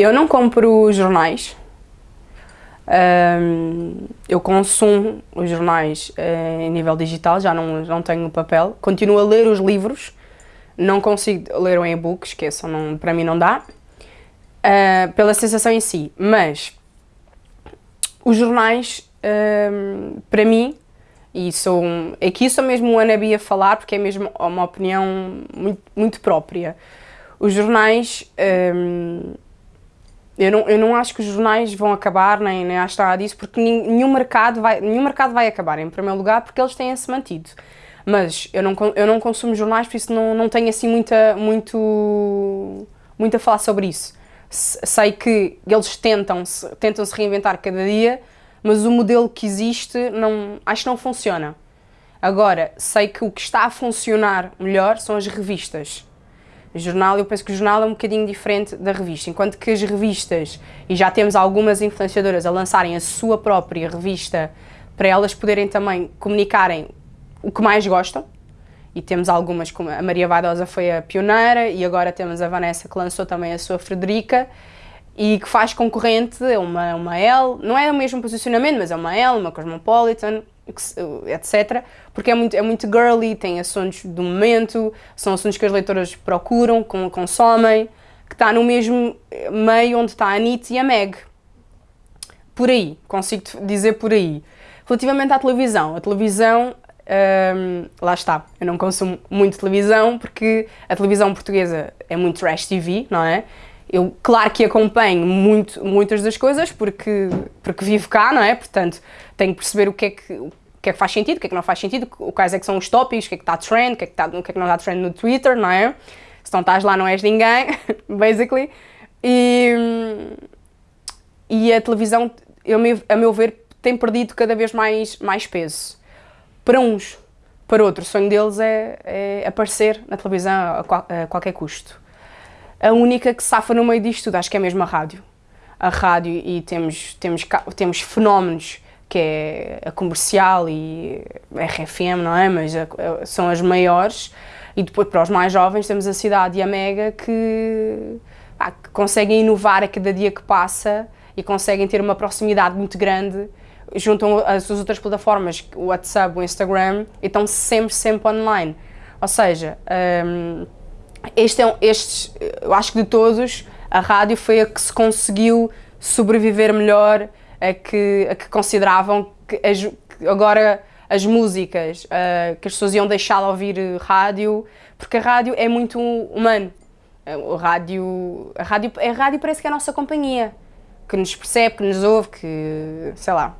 Eu não compro jornais. Um, eu consumo os jornais uh, em nível digital, já não, não tenho papel. Continuo a ler os livros, não consigo ler o e-book, esqueçam, não, para mim não dá. Uh, pela sensação em si, mas os jornais, um, para mim, e sou aqui sou mesmo o Anabi a falar porque é mesmo uma opinião muito, muito própria. Os jornais, um, eu, não, eu não acho que os jornais vão acabar, nem, nem acho nada disso, porque nenhum mercado, vai, nenhum mercado vai acabar, em primeiro lugar, porque eles têm-se mantido. Mas eu não, eu não consumo jornais, por isso não, não tenho assim muita, muito, muito a falar sobre isso. Sei que eles tentam-se tentam -se reinventar cada dia, mas o modelo que existe não, acho que não funciona. Agora, sei que o que está a funcionar melhor são as revistas. Jornal, eu penso que o jornal é um bocadinho diferente da revista, enquanto que as revistas, e já temos algumas influenciadoras a lançarem a sua própria revista para elas poderem também comunicarem o que mais gostam, e temos algumas, como a Maria Vaidosa foi a pioneira, e agora temos a Vanessa que lançou também a sua Frederica, e que faz concorrente uma, uma L, não é o mesmo posicionamento, mas é uma L, uma Cosmopolitan, etc. Porque é muito, é muito girly, tem assuntos do momento, são assuntos que as leitoras procuram, consomem, que está no mesmo meio onde está a Anitta e a Meg. Por aí, consigo dizer por aí. Relativamente à televisão, a televisão, hum, lá está, eu não consumo muito televisão porque a televisão portuguesa é muito trash TV, não é? Eu, claro que acompanho muito, muitas das coisas, porque, porque vivo cá, não é? Portanto, tenho que perceber o que é que, o que é que faz sentido, o que é que não faz sentido, quais é que são os tópicos, o que é que está trend, o que é que, está, o que, é que não está trend no Twitter, não é? Se não estás lá não és ninguém, basically. E, e a televisão, eu, a meu ver, tem perdido cada vez mais, mais peso. Para uns, para outros, o sonho deles é, é aparecer na televisão a, a qualquer custo a única que safa no meio disto tudo, acho que é mesmo a rádio. A rádio e temos, temos, temos fenómenos que é a comercial e a RFM, não é? Mas a, a, são as maiores. E depois, para os mais jovens, temos a Cidade e a Mega que, que conseguem inovar a cada dia que passa e conseguem ter uma proximidade muito grande juntam as outras plataformas, o WhatsApp, o Instagram, e estão sempre, sempre online. Ou seja, um, este é, estes, eu acho que de todos, a rádio foi a que se conseguiu sobreviver melhor, a que, a que consideravam que, as, agora as músicas, uh, que as pessoas iam deixar de ouvir rádio, porque a rádio é muito humano. O rádio, a rádio, a rádio parece que é a nossa companhia, que nos percebe, que nos ouve, que, sei lá,